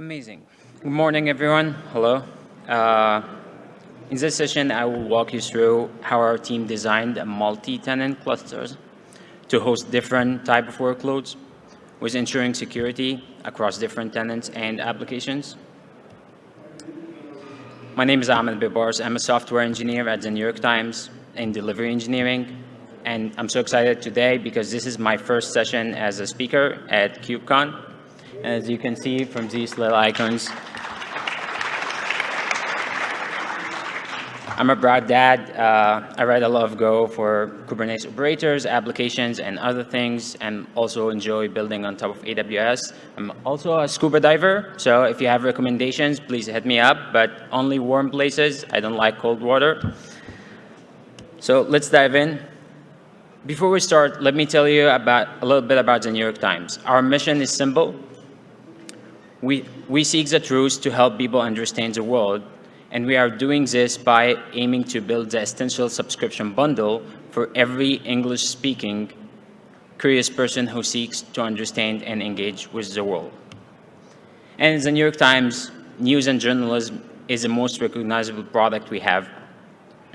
Amazing. Good morning, everyone. Hello. Uh, in this session, I will walk you through how our team designed multi-tenant clusters to host different type of workloads with ensuring security across different tenants and applications. My name is Ahmed Bebars. I'm a software engineer at the New York Times in delivery engineering. And I'm so excited today because this is my first session as a speaker at KubeCon. As you can see from these little icons, I'm a proud dad. Uh, I write a lot of Go for Kubernetes operators, applications, and other things, and also enjoy building on top of AWS. I'm also a scuba diver, so if you have recommendations, please hit me up, but only warm places. I don't like cold water. So let's dive in. Before we start, let me tell you about a little bit about the New York Times. Our mission is simple. We, we seek the truth to help people understand the world, and we are doing this by aiming to build the essential subscription bundle for every English-speaking curious person who seeks to understand and engage with the world. And the New York Times news and journalism is the most recognizable product we have.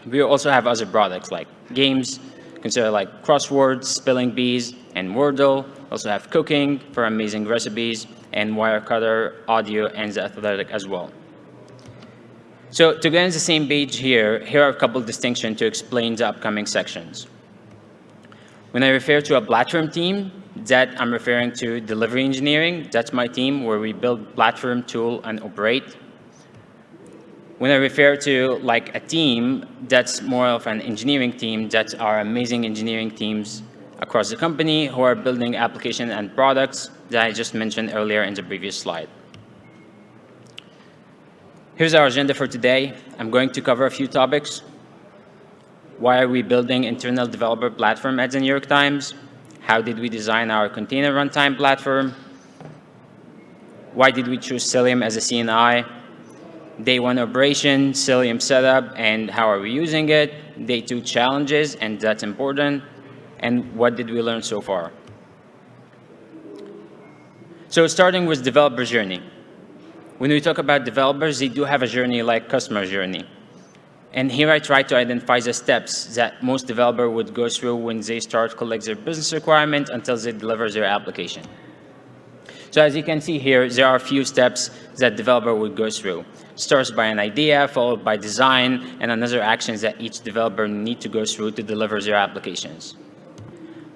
We also have other products like games, consider like crosswords, spelling bees, and Wordle. Also have cooking for amazing recipes, and Wirecutter audio and the athletic as well. So to get on the same page here, here are a couple distinctions to explain the upcoming sections. When I refer to a platform team, that I'm referring to delivery engineering. That's my team where we build platform, tool, and operate. When I refer to like a team, that's more of an engineering team. That's our amazing engineering teams across the company who are building applications and products that I just mentioned earlier in the previous slide. Here's our agenda for today. I'm going to cover a few topics. Why are we building internal developer platform at the New York Times? How did we design our container runtime platform? Why did we choose Cilium as a CNI? Day one operation, Cilium setup, and how are we using it? Day two challenges, and that's important and what did we learn so far? So starting with developer journey. When we talk about developers, they do have a journey like customer journey. And here I try to identify the steps that most developer would go through when they start collect their business requirement until they deliver their application. So as you can see here, there are a few steps that developer would go through. Starts by an idea, followed by design, and another actions that each developer need to go through to deliver their applications.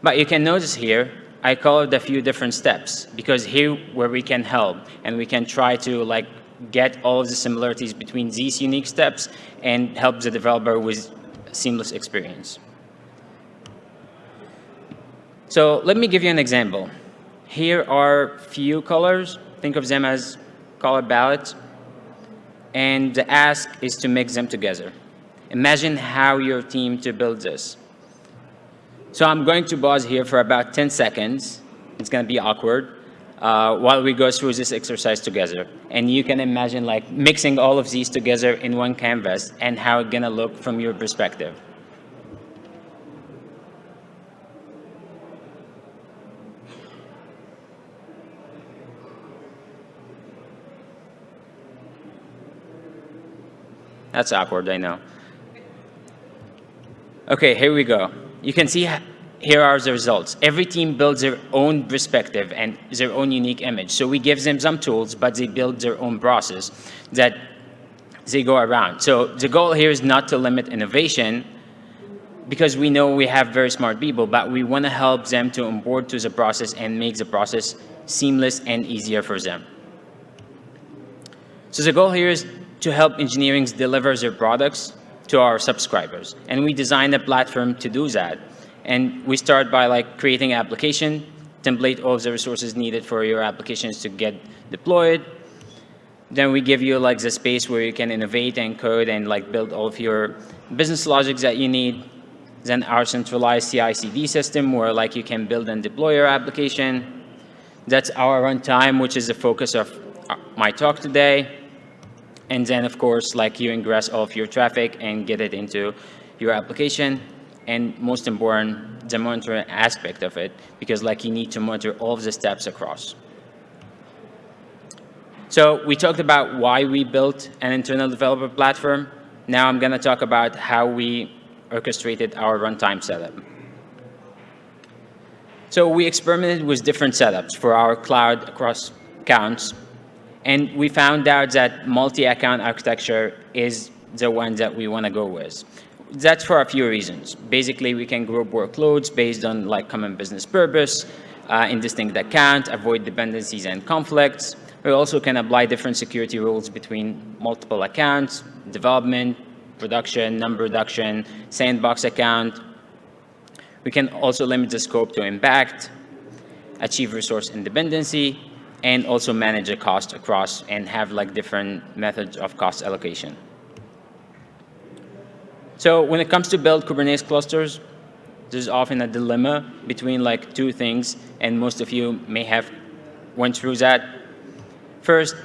But you can notice here, I colored a few different steps because here where we can help and we can try to like get all of the similarities between these unique steps and help the developer with seamless experience. So let me give you an example. Here are few colors. Think of them as color palettes. And the ask is to mix them together. Imagine how your team to build this. So I'm going to pause here for about 10 seconds. It's going to be awkward uh, while we go through this exercise together. And you can imagine like mixing all of these together in one canvas and how it's going to look from your perspective. That's awkward, I know. Okay, here we go you can see here are the results. Every team builds their own perspective and their own unique image. So we give them some tools, but they build their own process that they go around. So the goal here is not to limit innovation because we know we have very smart people, but we want to help them to onboard to the process and make the process seamless and easier for them. So the goal here is to help engineering deliver their products to our subscribers. And we designed a platform to do that. And we start by like creating an application, template all of the resources needed for your applications to get deployed. Then we give you like the space where you can innovate and code and like build all of your business logics that you need. Then our centralized CI/CD system where like you can build and deploy your application. That's our runtime, which is the focus of uh, my talk today. And then, of course, like you ingress all of your traffic and get it into your application. And most important, the monitoring aspect of it, because like you need to monitor all of the steps across. So we talked about why we built an internal developer platform. Now I'm going to talk about how we orchestrated our runtime setup. So we experimented with different setups for our cloud across accounts. And we found out that multi-account architecture is the one that we want to go with. That's for a few reasons. Basically, we can group workloads based on like common business purpose, uh, in distinct account, avoid dependencies and conflicts. We also can apply different security rules between multiple accounts, development, production, number reduction, sandbox account, we can also limit the scope to impact, achieve resource independency, and also manage the cost across and have like different methods of cost allocation. So when it comes to build Kubernetes clusters, there's often a dilemma between like two things, and most of you may have went through that. First,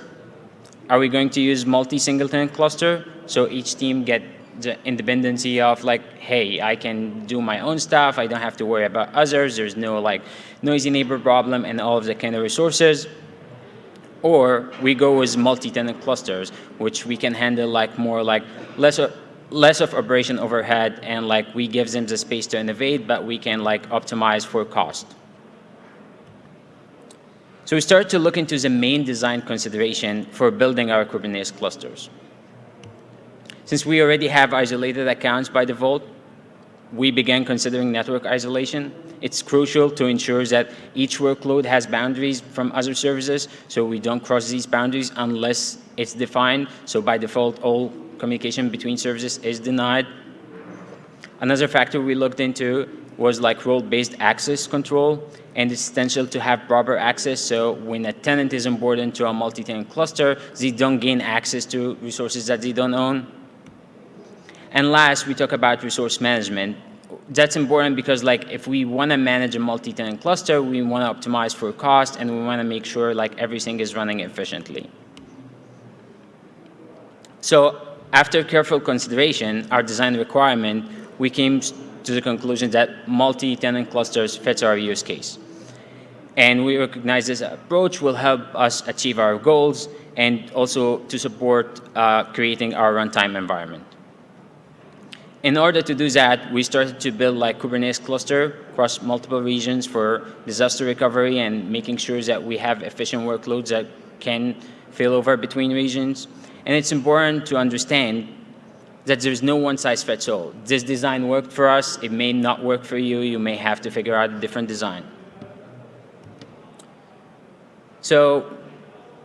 are we going to use multi-singleton cluster? So each team get the independency of like, hey, I can do my own stuff. I don't have to worry about others. There's no like noisy neighbor problem and all of the kind of resources. Or we go with multi-tenant clusters, which we can handle like more like less of, less of operation overhead and like we give them the space to innovate, but we can like optimize for cost. So we start to look into the main design consideration for building our Kubernetes clusters. Since we already have isolated accounts by default, we began considering network isolation. It's crucial to ensure that each workload has boundaries from other services, so we don't cross these boundaries unless it's defined. So by default, all communication between services is denied. Another factor we looked into was like role-based access control, and it's essential to have proper access. So when a tenant is onboarded into a multi-tenant cluster, they don't gain access to resources that they don't own. And last, we talk about resource management. That's important because like if we want to manage a multi-tenant cluster, we want to optimize for cost and we want to make sure like everything is running efficiently. So after careful consideration, our design requirement, we came to the conclusion that multi-tenant clusters fits our use case. And we recognize this approach will help us achieve our goals and also to support uh, creating our runtime environment in order to do that, we started to build like Kubernetes cluster across multiple regions for disaster recovery and making sure that we have efficient workloads that can fail over between regions. And it's important to understand that there's no one size fits all. This design worked for us. It may not work for you. You may have to figure out a different design. So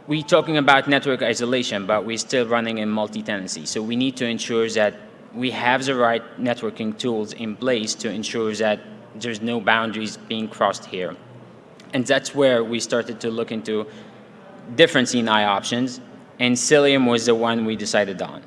we're talking about network isolation, but we're still running in multi-tenancy. So we need to ensure that we have the right networking tools in place to ensure that there's no boundaries being crossed here. And that's where we started to look into different CNI options, and Cilium was the one we decided on.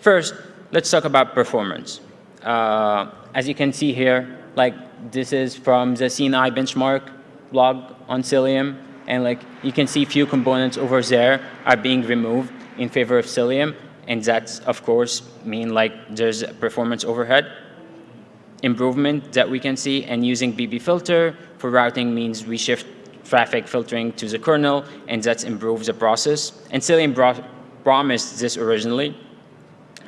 First, let's talk about performance. Uh, as you can see here, like this is from the CNI benchmark blog on Cilium, and like you can see few components over there are being removed in favor of Cilium, and that's, of course, mean like there's a performance overhead improvement that we can see. And using BB filter for routing means we shift traffic filtering to the kernel, and that improves the process. And Cilium promised this originally.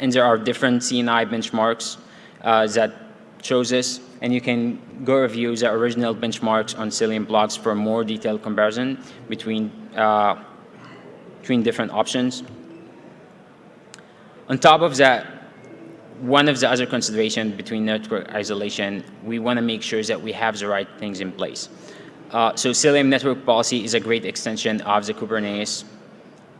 And there are different CNI benchmarks uh, that shows this. And you can go review the original benchmarks on Cilium blogs for more detailed comparison between, uh, between different options. On top of that, one of the other considerations between network isolation, we want to make sure that we have the right things in place. Uh, so Cilium Network Policy is a great extension of the Kubernetes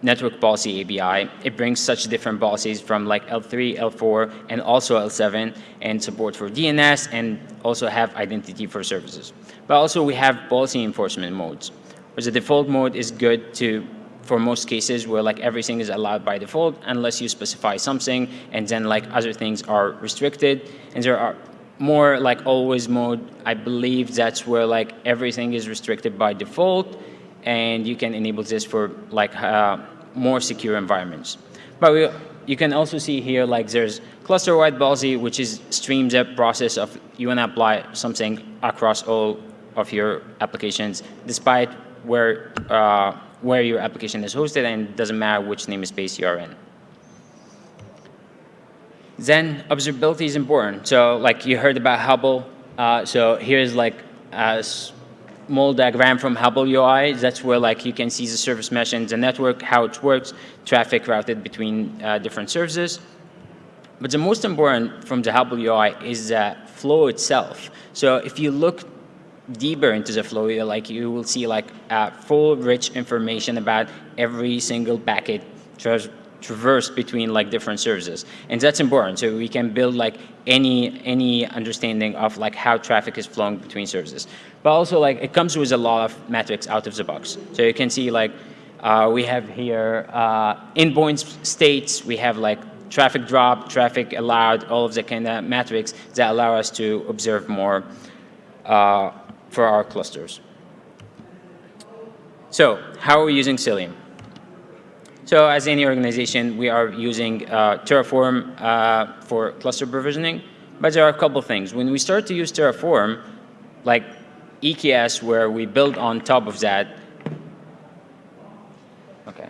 Network Policy API. It brings such different policies from like L3, L4, and also L7, and support for DNS, and also have identity for services. But also we have policy enforcement modes, where the default mode is good to for most cases where like everything is allowed by default unless you specify something and then like other things are restricted. And there are more like always mode I believe that's where like everything is restricted by default and you can enable this for like uh, more secure environments. But we, you can also see here like there's cluster-wide policy which is streams the process of you want to apply something across all of your applications despite where uh, where your application is hosted and it doesn't matter which namespace you're in. Then observability is important. So like you heard about Hubble. Uh, so here's like a small diagram from Hubble UI. That's where like you can see the service mesh and the network, how it works, traffic routed between uh, different services. But the most important from the Hubble UI is the flow itself. So if you look deeper into the flow, like you will see like uh, full rich information about every single packet traversed between like different services. And that's important. So we can build like any any understanding of like how traffic is flowing between services. But also like it comes with a lot of metrics out of the box. So you can see like uh, we have here uh, endpoint states, we have like traffic drop, traffic allowed, all of the kind of metrics that allow us to observe more uh, for our clusters. So how are we using Cilium? So as any organization, we are using uh, Terraform uh, for cluster provisioning, but there are a couple things. When we start to use Terraform, like EKS, where we build on top of that, okay,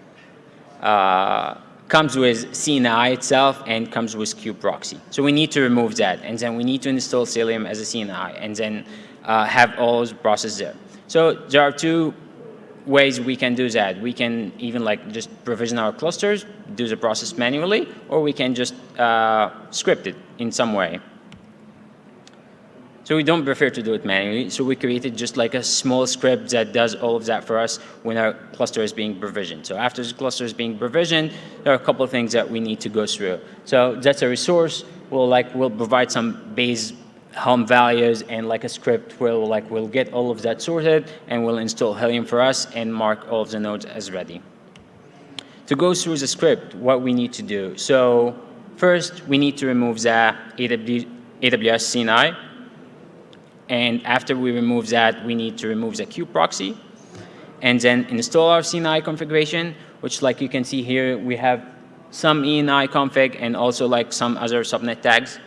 uh, comes with CNI itself and comes with kubeproxy. So we need to remove that, and then we need to install Cilium as a CNI, and then uh, have all those processes there. So there are two ways we can do that. We can even like just provision our clusters, do the process manually, or we can just uh, script it in some way. So we don't prefer to do it manually. So we created just like a small script that does all of that for us when our cluster is being provisioned. So after the cluster is being provisioned, there are a couple of things that we need to go through. So that's a resource. We'll like we'll provide some base Helm values and like a script will like we'll get all of that sorted and we'll install Cilium for us and mark all of the nodes as ready. To go through the script, what we need to do. So first, we need to remove the AWS CNI. And after we remove that, we need to remove the kube proxy and then install our CNI configuration, which like you can see here, we have some ENI config and also like some other subnet tags.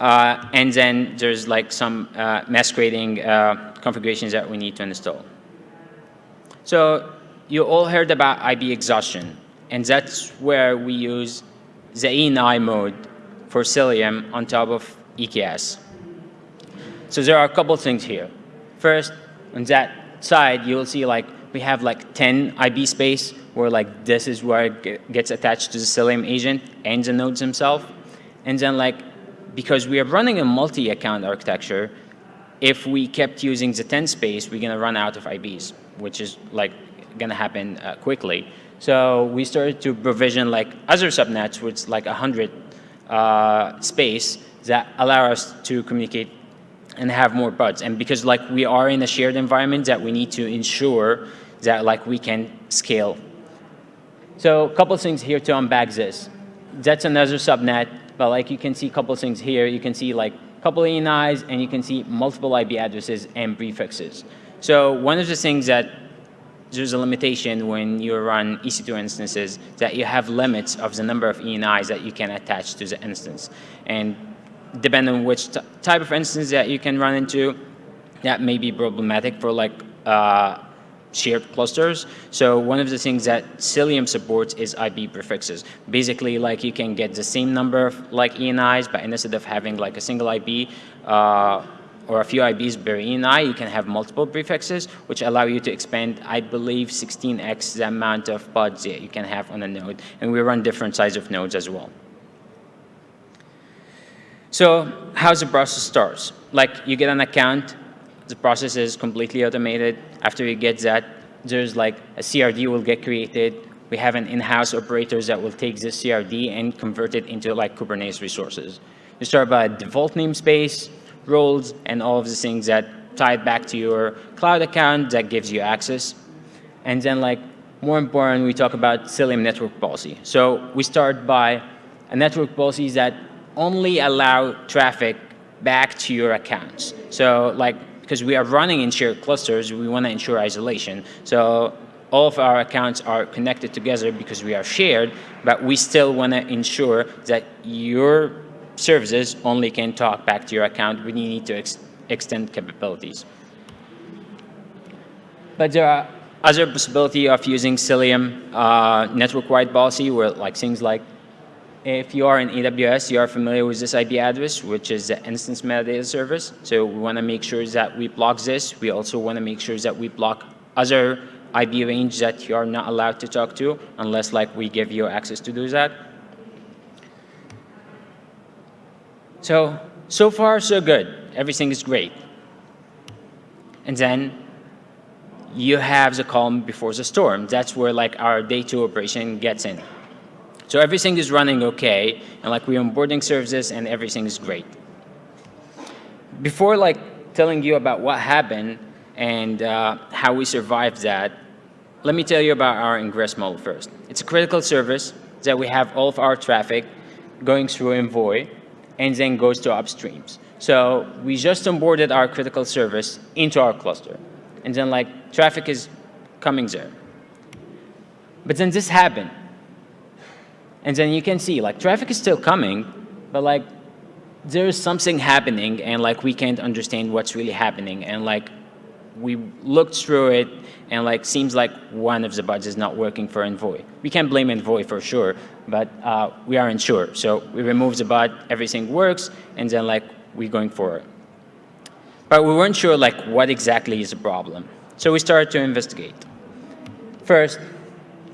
Uh, and then there's like some uh, masquerading uh, configurations that we need to install. So you all heard about IP exhaustion, and that's where we use the ENI mode for Cilium on top of EKS. So there are a couple things here. First, on that side, you'll see like we have like 10 IP space where like this is where it gets attached to the Cilium agent and the nodes themselves. And then like because we are running a multi-account architecture, if we kept using the 10 space, we're going to run out of IPs, which is like going to happen uh, quickly. So we started to provision like other subnets with like 100 uh, space that allow us to communicate and have more pods. And because like we are in a shared environment that we need to ensure that like we can scale. So a couple things here to unbag this. That's another subnet but like you can see a couple things here. You can see like a couple ENIs and you can see multiple IP addresses and prefixes. So one of the things that there's a limitation when you run EC2 instances that you have limits of the number of ENIs that you can attach to the instance. And depending on which type of instance that you can run into, that may be problematic for like uh, shared clusters. So one of the things that Cilium supports is IP prefixes. Basically, like you can get the same number of like ENIs, but instead of having like a single IP uh, or a few IPs per ENI, you can have multiple prefixes, which allow you to expand, I believe, 16x the amount of pods that you can have on a node. And we run different size of nodes as well. So how's the process starts? Like you get an account, the process is completely automated. After you get that, there's like a CRD will get created. We have an in-house operators that will take this CRD and convert it into like Kubernetes resources. You start by default namespace, roles, and all of the things that tie it back to your cloud account that gives you access. And then like more important, we talk about Cilium network policy. So we start by a network policy that only allow traffic back to your accounts. So like because we are running in shared clusters, we want to ensure isolation. So all of our accounts are connected together because we are shared, but we still want to ensure that your services only can talk back to your account when you need to ex extend capabilities. But there are other possibility of using Cilium uh, network-wide policy where like things like if you are in AWS, you are familiar with this IP address, which is the instance metadata service. So we want to make sure that we block this. We also want to make sure that we block other IP range that you are not allowed to talk to unless like we give you access to do that. So, so far so good. Everything is great. And then you have the calm before the storm. That's where like our day two operation gets in. So everything is running okay, and like we're onboarding services and everything is great. Before like telling you about what happened and uh, how we survived that, let me tell you about our ingress model first. It's a critical service that we have all of our traffic going through Envoy and then goes to upstreams. So we just onboarded our critical service into our cluster. And then like traffic is coming there. But then this happened. And then you can see like traffic is still coming, but like there's something happening and like we can't understand what's really happening. And like we looked through it and like seems like one of the pods is not working for Envoy. We can't blame Envoy for sure, but uh, we aren't sure. So we remove the pod, everything works, and then like we're going forward. But we weren't sure like what exactly is the problem. So we started to investigate. First,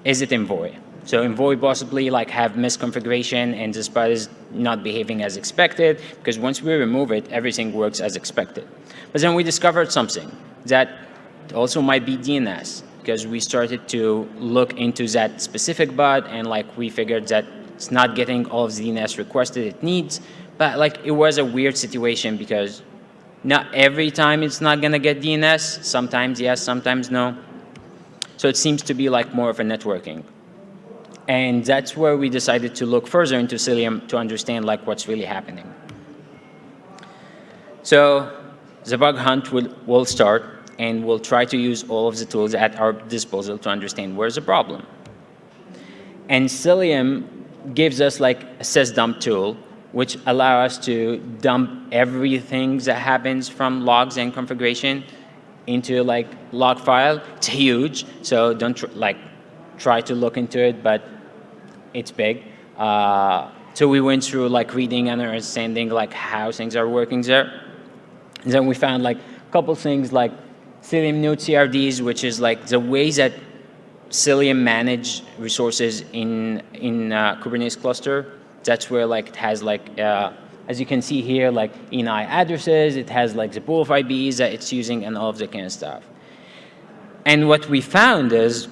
is it Envoy? So Envoy possibly like have misconfiguration and this part is not behaving as expected because once we remove it, everything works as expected. But then we discovered something that also might be DNS because we started to look into that specific pod and like we figured that it's not getting all of the DNS requested it needs. But like it was a weird situation because not every time it's not gonna get DNS. Sometimes yes, sometimes no. So it seems to be like more of a networking. And that's where we decided to look further into Cilium to understand like what's really happening. So the bug hunt will, will start and we'll try to use all of the tools at our disposal to understand where's the problem. And Cilium gives us like a sysdump tool which allow us to dump everything that happens from logs and configuration into like log file. It's huge, so don't tr like try to look into it, but it's big. Uh, so we went through like reading and understanding like how things are working there. And then we found like a couple things like Cilium node CRDs, which is like the ways that Cilium manage resources in in uh, Kubernetes cluster. That's where like it has like uh, as you can see here like ENI addresses. It has like the pool of IPs that it's using and all of that kind of stuff. And what we found is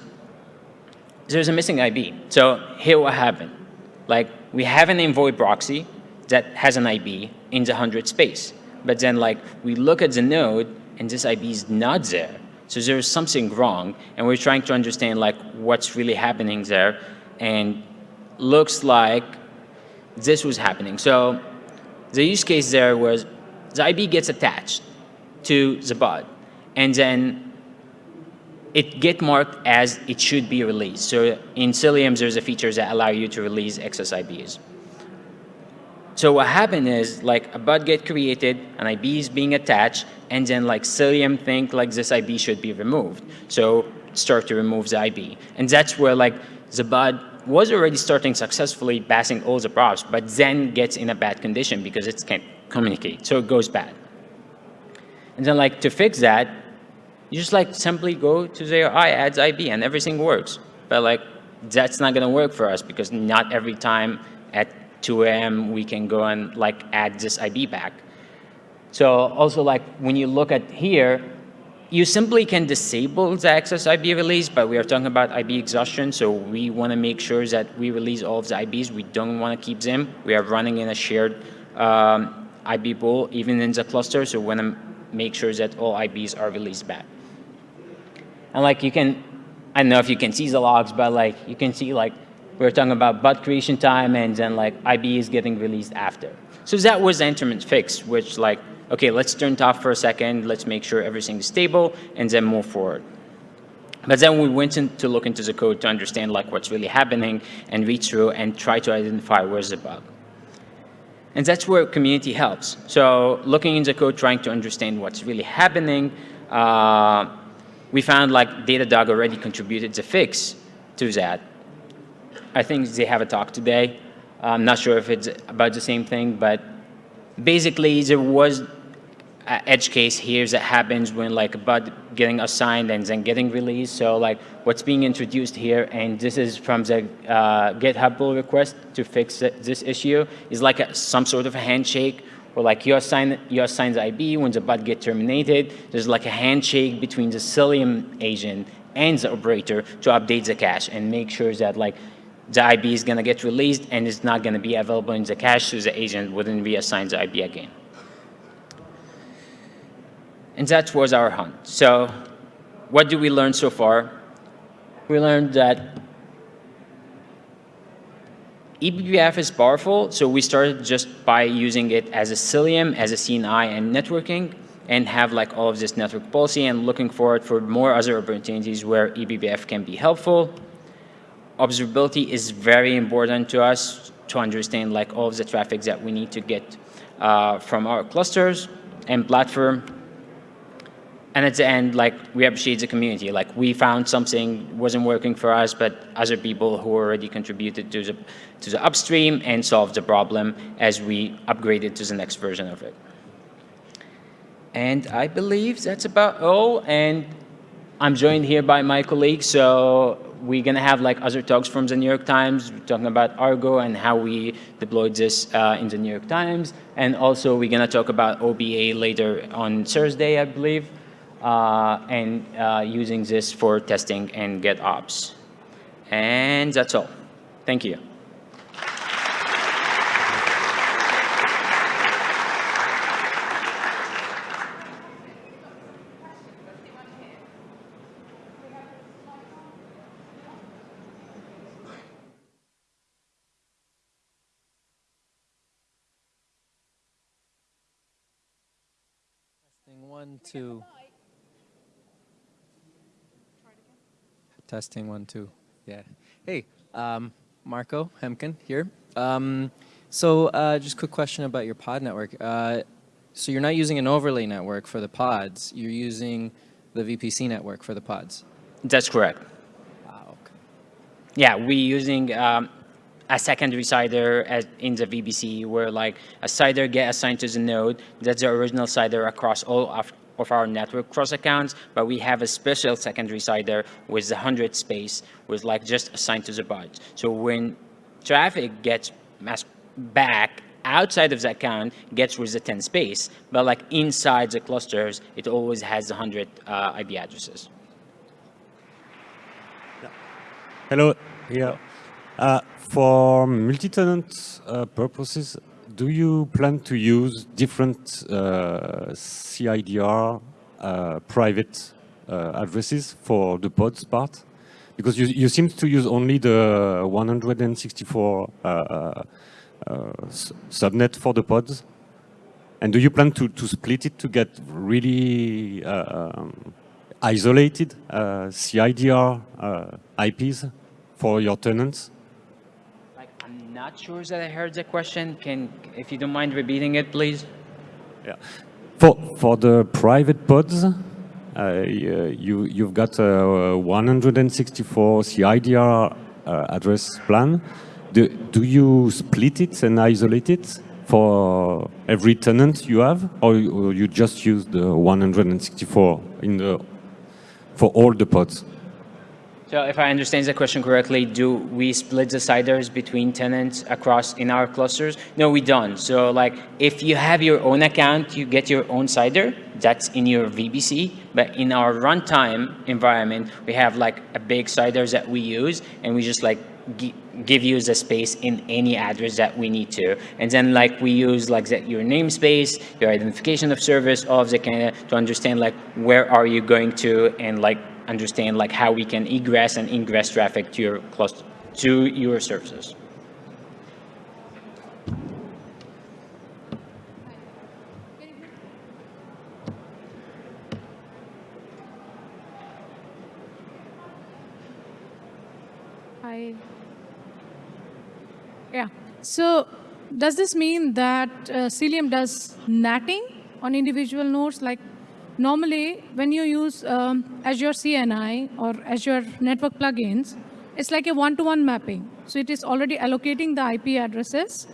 there's a missing IP. So here what happened. Like we have an Envoy proxy that has an IP in the 100 space. But then like we look at the node and this IP is not there. So there's something wrong and we're trying to understand like what's really happening there and looks like this was happening. So the use case there was the IP gets attached to the pod and then it get marked as it should be released. So in Cilium, there's a feature that allow you to release XSIBs. So what happened is like a pod get created, an IP is being attached, and then like Cilium think like this IP should be removed. So start to remove the IP. And that's where like the pod was already starting successfully passing all the probes, but then gets in a bad condition because it can't communicate. So it goes bad. And then like to fix that, you just like simply go to their i adds IP and everything works. But like that's not gonna work for us because not every time at 2 a.m. we can go and like add this IP back. So also like when you look at here, you simply can disable the excess IP release, but we are talking about IP exhaustion, so we want to make sure that we release all of the IPs. We don't want to keep them. We are running in a shared um, IP pool, even in the cluster, so we want to make sure that all IPs are released back. And like you can, I don't know if you can see the logs, but like you can see like we're talking about pod creation time and then like IP is getting released after. So that was the intermittent fix, which like, okay, let's turn it off for a second, let's make sure everything is stable and then move forward. But then we went in to look into the code to understand like what's really happening and read through and try to identify where's the bug. And that's where community helps. So looking in the code, trying to understand what's really happening, uh, we found like Datadog already contributed the fix to that. I think they have a talk today. I'm not sure if it's about the same thing, but basically there was an edge case here that happens when like a pod getting assigned and then getting released. So like what's being introduced here, and this is from the uh, GitHub pull request to fix this issue, is like a, some sort of a handshake where like you assign, you assign the IP when the pod get terminated, there's like a handshake between the Cilium agent and the operator to update the cache and make sure that like the IP is going to get released and it's not going to be available in the cache so the agent wouldn't reassign the IP again. And that was our hunt. So what do we learn so far? We learned that eBPF is powerful, so we started just by using it as a Cilium, as a CNI and networking, and have like all of this network policy and looking forward for more other opportunities where eBPF can be helpful. Observability is very important to us to understand like all of the traffic that we need to get uh, from our clusters and platform and at the end, like we appreciate the community. Like we found something wasn't working for us, but other people who already contributed to the to the upstream and solved the problem as we upgraded to the next version of it. And I believe that's about all. And I'm joined here by my colleague. so we're gonna have like other talks from the New York Times talking about Argo and how we deployed this uh, in the New York Times. And also we're gonna talk about OPA later on Thursday, I believe and uh, using this for testing and GitOps. And that's all. Thank you. One, two. Testing one, two. Yeah. Hey, um, Marco Hemken here. Um, so uh, just a quick question about your pod network. Uh, so you're not using an overlay network for the pods. You're using the VPC network for the pods. That's correct. Wow. Okay. Yeah, we're using um, a secondary CIDR as in the VPC where like a CIDR get assigned to the node. That's the original CIDR across all of of our network cross accounts, but we have a special secondary CIDR with the 100 space with like just assigned to the pod. So when traffic gets back outside of the account gets with the 10 space, but like inside the clusters, it always has 100 uh, IP addresses. Hello. Yeah. Uh, for multi-tenant uh, purposes, do you plan to use different uh, CIDR uh, private uh, addresses for the pods part? Because you, you seem to use only the 164 uh, uh, uh, subnet for the pods. And do you plan to, to split it to get really um, isolated CIDR IPs for your tenants? Not sure that I heard the question. Can, if you don't mind repeating it, please. Yeah. For for the private pods, uh, you you've got a 164 CIDR uh, address plan. Do do you split it and isolate it for every tenant you have, or you, or you just use the 164 in the for all the pods? So if I understand the question correctly, do we split the CIDRs between tenants across in our clusters? No, we don't. So like if you have your own account, you get your own CIDR that's in your VPC, But in our runtime environment, we have like a big CIDR that we use and we just like give you the space in any address that we need to. And then like we use like the, your namespace, your identification of service, all of the kind of to understand like where are you going to and like understand like how we can egress and ingress traffic to your cluster, to your services. Hi. Yeah. So does this mean that uh, Cilium does natting on individual nodes? Like normally when you use um, Azure CNI or Azure network plugins, it's like a one-to-one mapping. So it is already allocating the IP addresses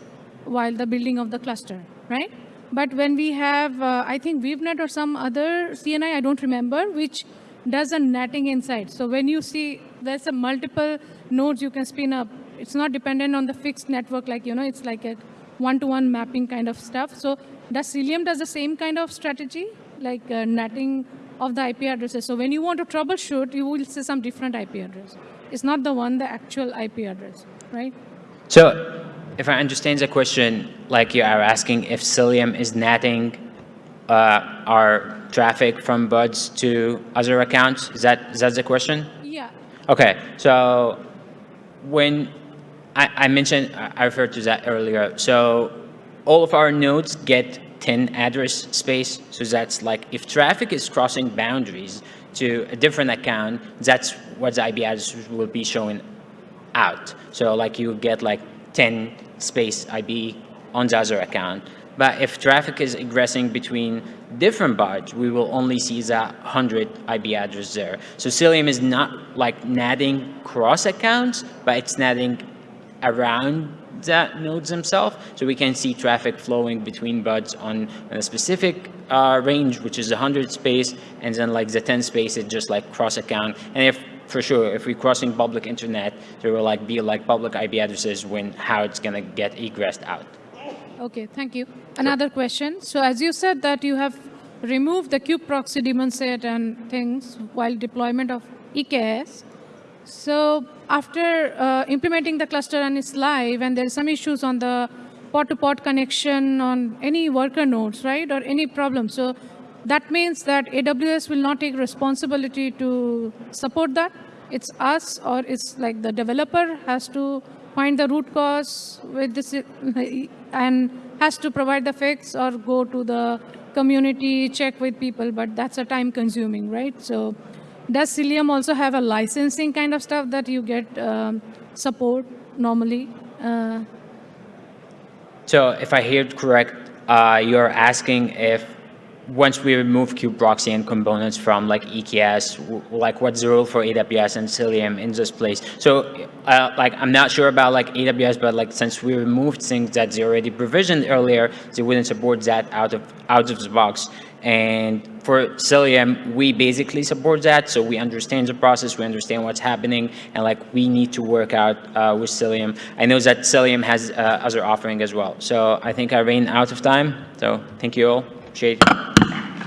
while the building of the cluster, right? But when we have, uh, I think kubenet or some other CNI, I don't remember, which does a netting inside. So when you see there's a multiple nodes you can spin up, it's not dependent on the fixed network, like, you know, it's like a one-to-one mapping kind of stuff. So does Cilium does the same kind of strategy, like uh, netting of the IP addresses? So when you want to troubleshoot, you will see some different IP address. It's not the one, the actual IP address, right? So if I understand the question, like you are asking if Cilium is netting uh, our traffic from pods to other accounts, is that, is that the question? Yeah. Okay, so when I, I mentioned, I I referred to that earlier. So all of our nodes get 10 address space. So that's like if traffic is crossing boundaries to a different account, that's what the IP address will be showing out. So like you get like 10 space IP on the other account. But if traffic is egressing between different pods, we will only see that 100 IP address there. So Cilium is not like natting cross accounts, but it's natting around nodes themselves. So we can see traffic flowing between pods on a specific uh, range, which is 100 space, and then like the 10 space is just like cross account. And if for sure, if we're crossing public internet, there will like be like public IP addresses when how it's gonna get egressed out. Okay, thank you. Another question. So as you said that you have removed the kube proxy daemon set and things while deployment of EKS. So after uh, implementing the cluster and it's live and there are some issues on the pod-to-pod connection on any worker nodes, right, or any problem. So that means that AWS will not take responsibility to support that. It's us or it's like the developer has to find the root cause with this and has to provide the fix or go to the community, check with people, but that's a time consuming, right? So does Cilium also have a licensing kind of stuff that you get um, support normally? Uh, So if I hear it correct, uh, you're asking if once we remove kubeproxy and components from like EKS, like what's the rule for AWS and Cilium in this place? So uh, like I'm not sure about like AWS, but like since we removed things that they already provisioned earlier, they wouldn't support that out of out of the box. And for Cilium, we basically support that, so we understand the process, we understand what's happening, and like we need to work out uh, with Cilium. I know that Cilium has uh, other offering as well. So I think I ran out of time. So thank you all. Appreciate it.